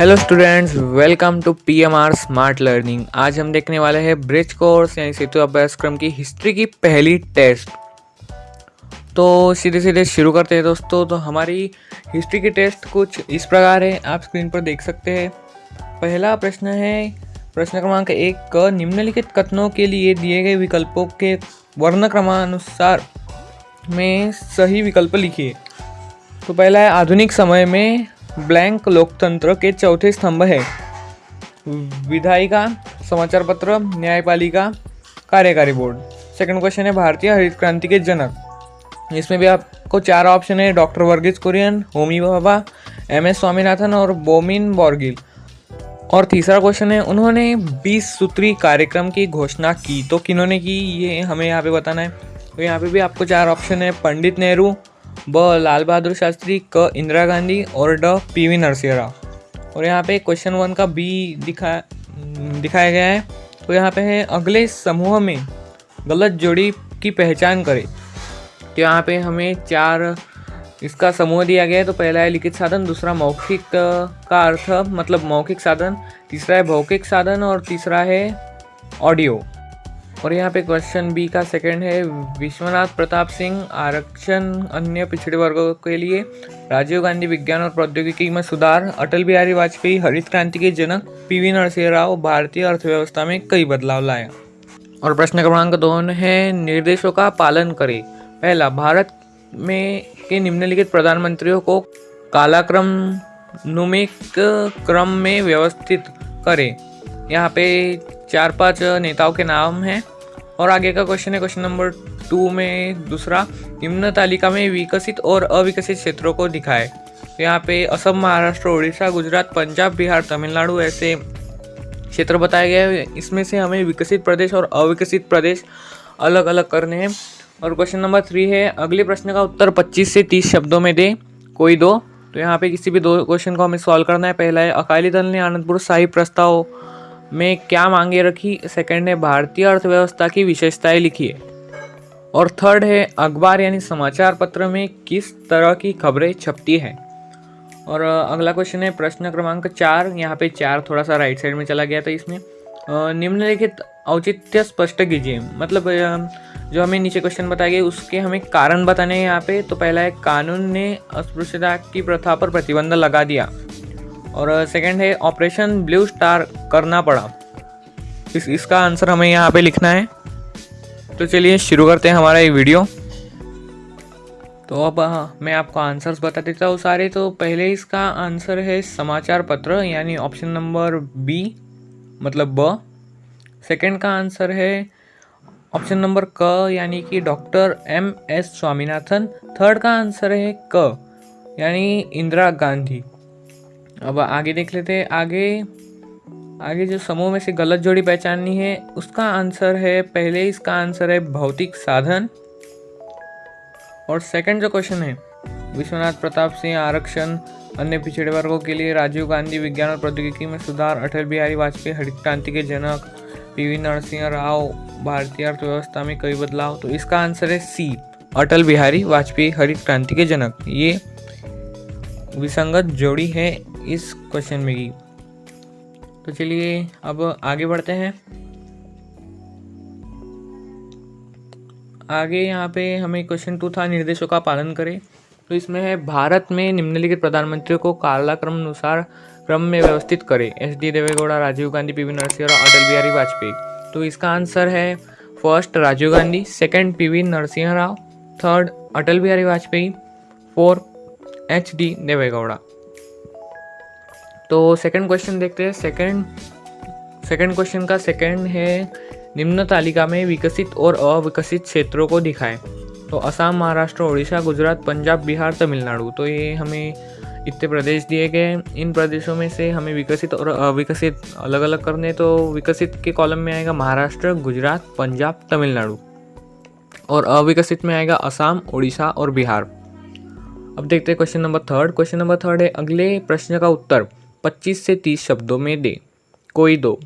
Hello students welcome to P M R smart learning आज हम देखने वाले हैं ब्रिज कोर्स यानी सेतु अभ्यासक्रम की हिस्ट्री की पहली टेस्ट तो सीधे सीधे शुरू करते हैं दोस्तों। तो हमारी हिस्ट्री की टेस्ट कुछ इस प्रकार है। आप स्क्रीन पर देख सकते हैं। पहला प्रश्न है, प्रश्न क्रमांक एक क निम्नलिखित कथनों के लिए दिए गए विकल्पों के वर्ण क्रमानुसार में सही विकल्प लिखिए। तो पहला है आधुनिक समय में ब्लैंक लोकतंत्र के चौथे स्तंभ है। विधायिका समाचार पत्र न्यायपालिका, कार्यकारी बोर्ड। सेकंड क्वेश्चन है, भारतीय हरित क्रांति के जनक। इसमें भी आपको चार ऑप्शन है doctor Verghese Kurien, Homi Bhabha M S Swaminathan और बोमिन बॉर्गिल। और तीसरा क्वेश्चन है, उन्होंने 20 सूत्री कार्यक्रम की घोषणा की। तो किन्होंने की, ये हमें यहाँ पे बताना है। तो यहाँ पे भी आपको चार ऑप्शन है, पंडित नेहरू ब. लाल बहादुर शास्त्री, क. इंदिरा गांधी और ड. पी. वी. नरसिंह राव और यहाँ पे क्वेश्चन वन का बी दिखा, दिखाया गया है। तो यहाँ पे है, अगले समूह में गलत जोड़ी की पहचान करें। तो यहाँ पे हमें चार, इसका समूह दिया गया है। तो पहला है लिखित साधन, दूसरा मौखिक का अर्थ मतलब मौखिक साधन, तीसरा है भौतिक साधन और तीसरा है ऑडियो और यहाँ पे क्वेश्चन बी का सेकंड है, विश्वनाथ प्रताप सिंह, आरक्षण अन्य पिछड़े वर्गों के लिए राजीव गांधी विज्ञान और प्रौद्योगिकी में सुधार, अटल बिहारी वाजपेयी, हरित क्रांति के जनक पीवी नरसिंह राव भारतीय अर्थव्यवस्था में कई बदलाव लाया और प्रश्न क्रमांक दोन है, निर्देशों का पालन करें। पहला, भारत में के निम्नलिखित प्रधानमंत्रियों को कालाक्रम, नुमिक क्रम में व्यवस्थित करें। यहाँ पे चार पाँच नेताओं के नाम हैं और आगे का क्वेश्चन है क्वेश्चन नंबर टू में दूसरा, निम्न तालिका में विकसित और अविकसित क्षेत्रों को दिखाए। तो यहाँ पे असम, महाराष्ट्र उड़ीसा गुजरात, पंजाब, बिहार, तमिलनाडु ऐसे क्षेत्र बताए गए हैं। इसमें से हमें विकसित प्रदेश और अविकसित प्रदेश अलग अलग करने हैं। और क्वेश्चन नंबर थ्री है, अगले प्रश्न का उत्तर 25 से 30 शब्दों में दे। कोई दो? तो यहाँ पे किसी भी दो क्वेश्चन को हमें सॉल्व करना है। पहला है, अकाली दल ने आनंदपुर साहिब प्रस्ताव में क्या मांगे रखी? सेकंड है, भारतीय अर्थव्यवस्था की विशेषताएँ लिखिए और थर्ड है, अखबार यानी समाचार पत्र में किस तरह की खबरें छपती है? और अगला क्वेश्चन है, प्रश्न क्रमांक चार। यहाँ पे चार थोड़ा सा राइट साइड में चला गया था इसमें। निम्नलिखित औचित्य स्पष्ट कीजिए। मतलब जो हमें नीचे क्वेश्चन बताए गए उसके हमें कारण बताने हैं यहाँ पे। तो पहला है, कानून ने अस्पृश्यता की प्रथा पर प्रतिबंध लगा दिया। और सेकंड है ऑपरेशन ब्लू स्टार करना पड़ा। इस, इसका आंसर हमें यहाँ पे लिखना है। तो चलिए शुरू करते हैं हमारा ये वीडियो तो अब मैं आपको आंसर्स बता देता हूँ सारे। तो पहले इसका आंसर है समाचार पत्र, यानी ऑप्शन नंबर बी मतलब ब सेकंड का आंसर है ऑप्शन नंबर क यानी कि doctor M S Swaminathan. Third का आंसर है क यानी इंदिरा गांधी। अब आगे देख लेते हैं, आगे आगे जो समूह में से गलत जोड़ी पहचाननी है, उसका आंसर है, पहले इसका आंसर है भौतिक साधन। और सेकंड जो क्वेश्चन है, विश्वनाथ प्रताप सिंह, आरक्षण, अन्य पिछड़े वर्गों के लिए राजीव गांधी, विज्ञान और प्रौद्योगिकी में सुधार, अटल बिहारी वाजपेयी, हरित क्रांति के जनक पीवी नरसिंह राव, भारतीय अर्थव्यवस्था में कई बदलाव तो इसका आंसर है सी अटल बिहारी वाजपेयी, हरित क्रांति के जनक। ये विसंगत जोड़ी है इस क्वेश्चन में की। तो चलिए, अब आगे बढ़ते हैं। आगे यहाँ पे हमें क्वेश्चन टू था, निर्देशों का पालन करें। तो इसमें है, भारत में निम्नलिखित प्रधानमंत्रियों को कालाक्रम अनुसार क्रम में व्यवस्थित करें। S D Deve Gowda, Rajiv Gandhi, P V Narasimha और अटल बिहारी वाजपेयी। तो इसका आंसर है first Rajiv Gandhi second P V Narasimha Rao third Atal Bihari Vajpayee four H D Deve Gowda. तो सेकंड क्वेश्चन देखते हैं। सेकंड सेकंड क्वेश्चन का second है, निम्न तालिका में विकसित और अविकसित क्षेत्रों को दिखाएँ। तो असम, महाराष्ट्र उड़ीसा गुजरात, पंजाब, बिहार, तमिलनाडु। तो ये हमें इतने प्रदेश दिए गए इन प्रदेशों में से हमें विकसित और अविकसित अलग अलग करने तो विकसित के कॉलम में आएगा महाराष्ट्र, गुजरात, पंजाब, तमिलनाडु। और अविकसित में आएगा असम उड़ीसा और बिहार। अब देखते हैं question number third question number third है अगले प्रश्न का उत्तर। 25 से 30 शब्दों में दे। कोई दो।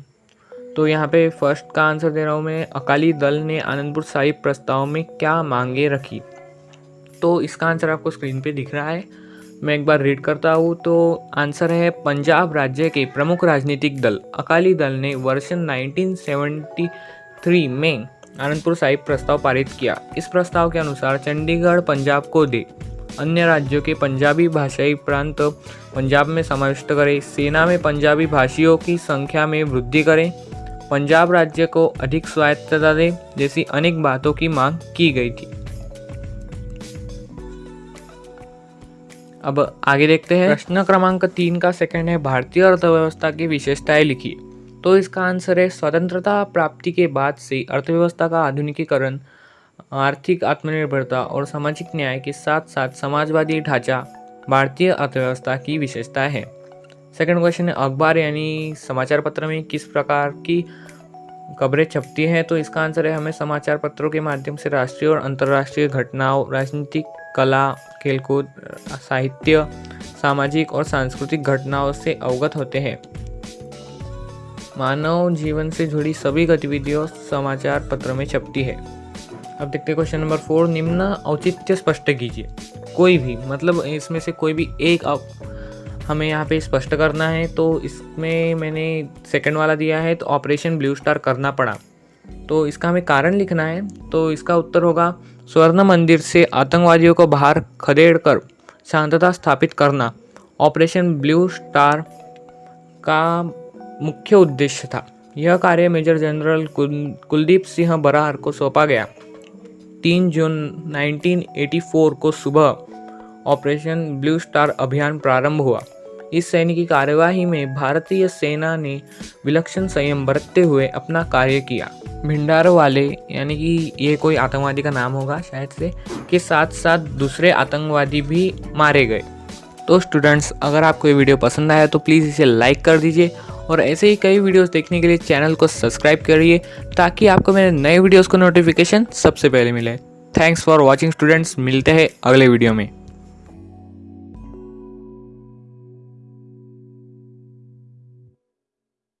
तो यहाँ पे फ़र्स्ट का आंसर दे रहा हूँ मैं। अकाली दल ने आनंदपुर साहिब प्रस्ताव में क्या मांगे रखी? तो इसका आंसर आपको स्क्रीन पे दिख रहा है। मैं एक बार रीड करता हूँ। तो आंसर है पंजाब राज्य के प्रमुख राजनीतिक दल। अकाली दल ने वर्ष 1973 में आनंदपुर साहिब प्रस्ताव पारित किया। इस प्रस्ताव के अनुसार चंडीगढ़ पंजाब को दे। अन्य राज्यों के पंजाबी भाषाई प्रांत पंजाब में समाविष्ट करें। सेना में पंजाबी भाषियों की संख्या में वृद्धि करें। पंजाब राज्य को अधिक स्वायत्तता दे, जैसी अनेक बातों की मांग की गई थी। अब आगे देखते हैं। प्रश्न क्रमांक तीन का सेकंड है, भारतीय अर्थव्यवस्था की विशेषताएँ लिखिए। तो इसका आंसर है, स्वतंत्रता प्राप्ति के बाद से अर्थव्यवस्था का आधुनिकीकरण आर्थिक आत्मनिर्भरता और सामाजिक न्याय के साथ साथ समाजवादी ढांचा भारतीय अर्थव्यवस्था की विशेषता है। सेकंड क्वेश्चन है, अखबार यानी समाचार पत्र में किस प्रकार की खबरें छपती हैं? तो इसका आंसर है, हमें समाचार पत्रों के माध्यम से राष्ट्रीय और अंतर्राष्ट्रीय घटनाओं, राजनीतिक कला, खेलकूद, साहित्य, सामाजिक और सांस्कृतिक घटनाओं से अवगत होते हैं। मानव जीवन से जुड़ी सभी गतिविधियों समाचार पत्र में छपती है। अब देखते हैं क्वेश्चन नंबर फोर निम्न औचित्य स्पष्ट कीजिए। कोई भी मतलब इसमें से कोई भी एक आप, हमें यहाँ पे स्पष्ट करना है तो इसमें मैंने सेकंड वाला दिया है तो ऑपरेशन ब्लू स्टार करना पड़ा। तो इसका हमें कारण लिखना है तो इसका उत्तर होगा, स्वर्ण मंदिर से आतंकवादियों को बाहर खदेड़ कर शांतता स्थापित करना। ऑपरेशन ब्लू स्टार का मुख्य उद्देश्य था। यह कार्य मेजर जनरल कुलदीप सिंह बरार को सौंपा गया। तीन जून 1984 को सुबह ऑपरेशन ब्लू स्टार अभियान प्रारंभ हुआ। इस सैनिक की कार्यवाही में भारतीय सेना ने विलक्षण संयम बरतते हुए अपना कार्य किया। भिंडार वाले, यानी कि ये कोई आतंकवादी का नाम होगा शायद से, के साथ साथ दूसरे आतंकवादी भी मारे गए। तो स्टूडेंट्स अगर आपको ये वीडियो पसंद आया तो प्लीज़ इसे लाइक कर दीजिए और ऐसे ही कई वीडियोस देखने के लिए चैनल को सब्सक्राइब करिए, ताकि आपको मेरे नए वीडियोस को नोटिफिकेशन सबसे पहले मिले। थैंक्स फॉर वॉचिंग स्टूडेंट्स मिलते हैं अगले वीडियो में।